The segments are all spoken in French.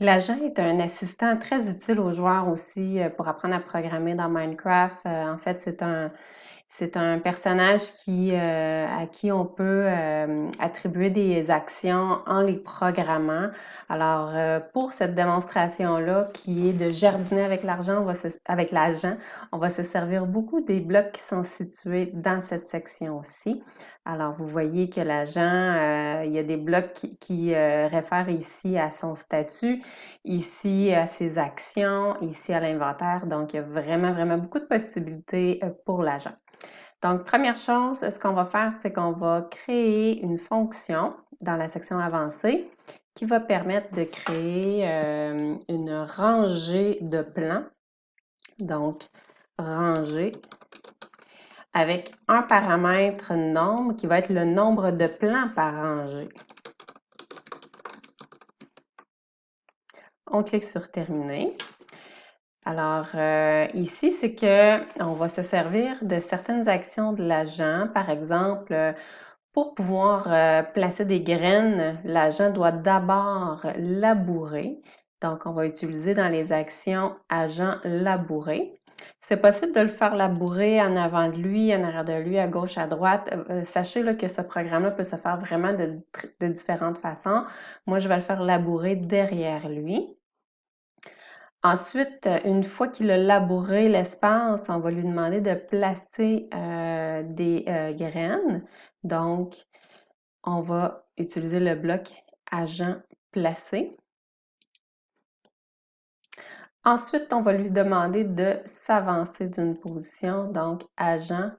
L'agent est un assistant très utile aux joueurs aussi euh, pour apprendre à programmer dans Minecraft. Euh, en fait, c'est un, c'est un personnage qui, euh, à qui on peut euh, attribuer des actions en les programmant. Alors, euh, pour cette démonstration-là, qui est de jardiner avec l'argent, avec l'agent, on va se servir beaucoup des blocs qui sont situés dans cette section-ci. Alors, vous voyez que l'agent, il y a des blocs qui, qui réfèrent ici à son statut, ici à ses actions, ici à l'inventaire. Donc, il y a vraiment, vraiment beaucoup de possibilités pour l'agent. Donc, première chose, ce qu'on va faire, c'est qu'on va créer une fonction dans la section avancée qui va permettre de créer euh, une rangée de plans. Donc, rangée avec un paramètre nombre qui va être le nombre de plans par rangée. On clique sur Terminer. Alors, euh, ici, c'est que on va se servir de certaines actions de l'agent. Par exemple, euh, pour pouvoir euh, placer des graines, l'agent doit d'abord labourer. Donc, on va utiliser dans les actions agent labourer. C'est possible de le faire labourer en avant de lui, en arrière de lui, à gauche, à droite. sachez là, que ce programme-là peut se faire vraiment de, de différentes façons. Moi, je vais le faire labourer derrière lui. Ensuite, une fois qu'il a labouré l'espace, on va lui demander de placer euh, des euh, graines. Donc, on va utiliser le bloc agent placé. Ensuite, on va lui demander de s'avancer d'une position, donc agent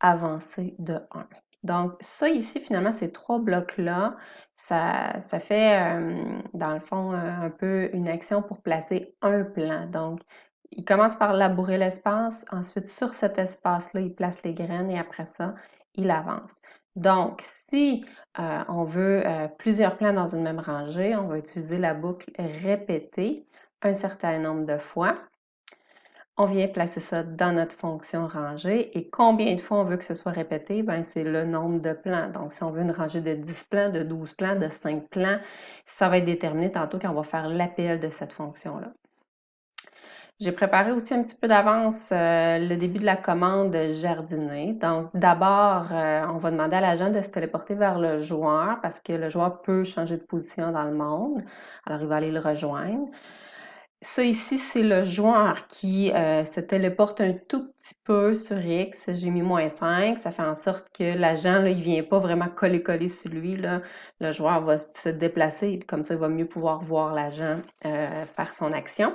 avancé de 1. Donc, ça ici, finalement, ces trois blocs-là, ça, ça fait, euh, dans le fond, un peu une action pour placer un plan. Donc, il commence par labourer l'espace. Ensuite, sur cet espace-là, il place les graines et après ça, il avance. Donc, si euh, on veut euh, plusieurs plans dans une même rangée, on va utiliser la boucle répéter un certain nombre de fois on vient placer ça dans notre fonction rangée. Et combien de fois on veut que ce soit répété? Ben, c'est le nombre de plans. Donc, si on veut une rangée de 10 plans, de 12 plans, de 5 plans, ça va être déterminé tantôt quand on va faire l'appel de cette fonction-là. J'ai préparé aussi un petit peu d'avance euh, le début de la commande jardiner. Donc, d'abord, euh, on va demander à l'agent de se téléporter vers le joueur parce que le joueur peut changer de position dans le monde. Alors, il va aller le rejoindre. Ça ici, c'est le joueur qui euh, se téléporte un tout petit peu sur X. J'ai mis moins 5. Ça fait en sorte que l'agent, il ne vient pas vraiment coller-coller sur lui. Le joueur va se déplacer. Comme ça, il va mieux pouvoir voir l'agent euh, faire son action.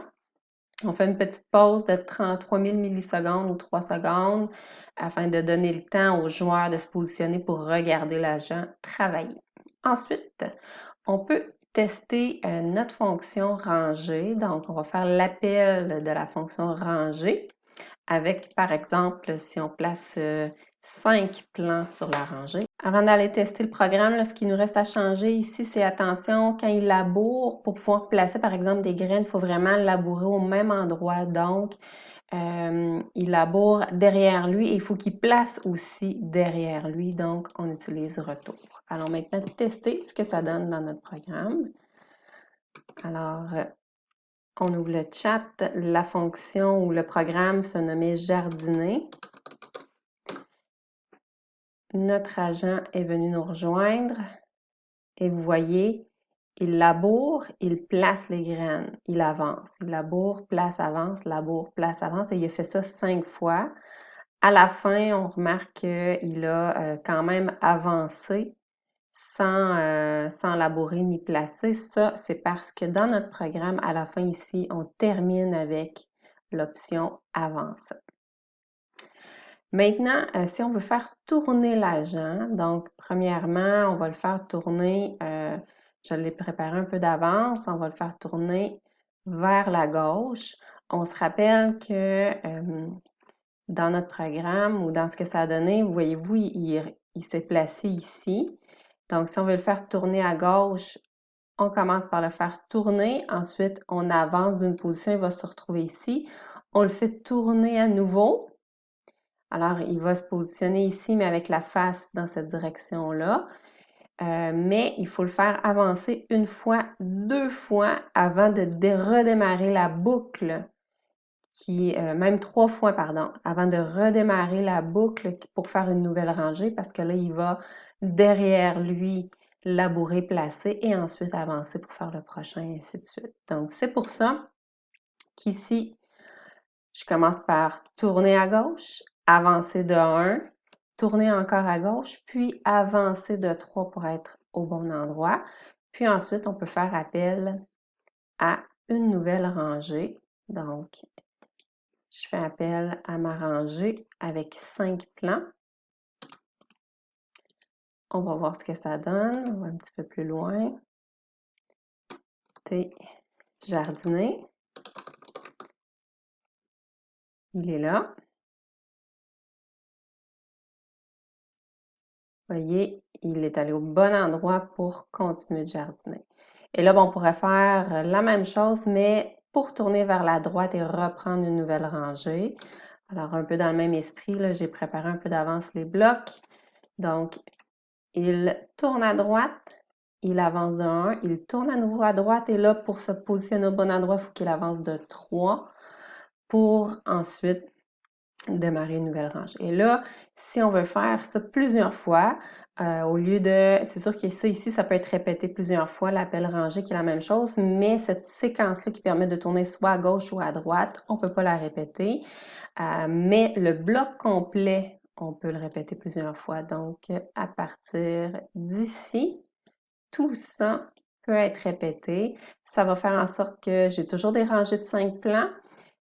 On fait une petite pause de 33 000 millisecondes ou 3 secondes afin de donner le temps au joueur de se positionner pour regarder l'agent travailler. Ensuite, on peut tester euh, notre fonction rangée. Donc, on va faire l'appel de la fonction rangée avec, par exemple, si on place euh, cinq plans sur la rangée. Avant d'aller tester le programme, ce qui nous reste à changer ici, c'est attention, quand il laboure, pour pouvoir placer, par exemple, des graines, il faut vraiment labourer au même endroit. Donc, euh, il laboure derrière lui et il faut qu'il place aussi derrière lui. Donc, on utilise retour. Allons maintenant tester ce que ça donne dans notre programme. Alors, on ouvre le chat. La fonction ou le programme se nommait jardiner. Notre agent est venu nous rejoindre et vous voyez, il laboure, il place les graines, il avance. Il laboure, place, avance, laboure, place, avance. Et il a fait ça cinq fois. À la fin, on remarque qu'il a euh, quand même avancé sans, euh, sans labourer ni placer. Ça, c'est parce que dans notre programme, à la fin ici, on termine avec l'option avance. Maintenant, euh, si on veut faire tourner l'agent, donc premièrement, on va le faire tourner je l'ai préparé un peu d'avance. On va le faire tourner vers la gauche. On se rappelle que dans notre programme ou dans ce que ça a donné, voyez-vous, il, s'est placé ici. Donc, si on veut le faire tourner à gauche, on commence par le faire tourner. Ensuite, on avance d'une position, il va se retrouver ici. On le fait tourner à nouveau. Alors, il va se positionner ici, mais avec la face dans cette direction-là. Euh, mais il faut le faire avancer une fois, deux fois avant de redémarrer la boucle, qui euh, même trois fois, pardon, avant de redémarrer la boucle pour faire une nouvelle rangée, parce que là, il va derrière lui labourer, placer et ensuite avancer pour faire le prochain, et ainsi de suite. Donc, c'est pour ça qu'ici, je commence par tourner à gauche, avancer de 1, tourner encore à gauche, puis avancer de 3 pour être au bon endroit. Puis ensuite, on peut faire appel à une nouvelle rangée. Donc, je fais appel à ma rangée avec 5 plans. On va voir ce que ça donne. On va un petit peu plus loin. Jardiner. Il est là. Voyez, il est allé au bon endroit pour continuer de jardiner. Et là, on pourrait faire la même chose, mais pour tourner vers la droite et reprendre une nouvelle rangée. Alors, un peu dans le même esprit, j'ai préparé un peu d'avance les blocs. Donc, il tourne à droite, il avance de 1, il tourne à nouveau à droite et là, pour se positionner au bon endroit, il faut qu'il avance de 3 pour ensuite démarrer une nouvelle rangée. Et là, si on veut faire ça plusieurs fois, euh, au lieu de, c'est sûr que ça ici, ça peut être répété plusieurs fois, l'appel rangée qui est la même chose, mais cette séquence-là qui permet de tourner soit à gauche ou à droite, on ne peut pas la répéter. Euh, mais le bloc complet, on peut le répéter plusieurs fois. Donc, à partir d'ici, tout ça peut être répété. Ça va faire en sorte que j'ai toujours des rangées de cinq plans,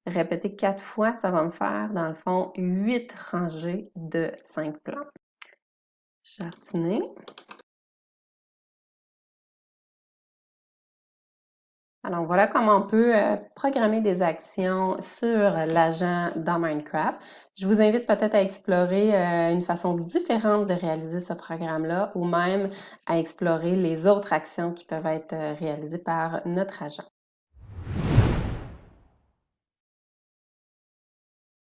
Répéter quatre fois, ça va me faire, dans le fond, huit rangées de cinq plans. Jardiner. Alors voilà comment on peut euh, programmer des actions sur l'agent dans Minecraft. Je vous invite peut-être à explorer euh, une façon différente de réaliser ce programme-là ou même à explorer les autres actions qui peuvent être euh, réalisées par notre agent.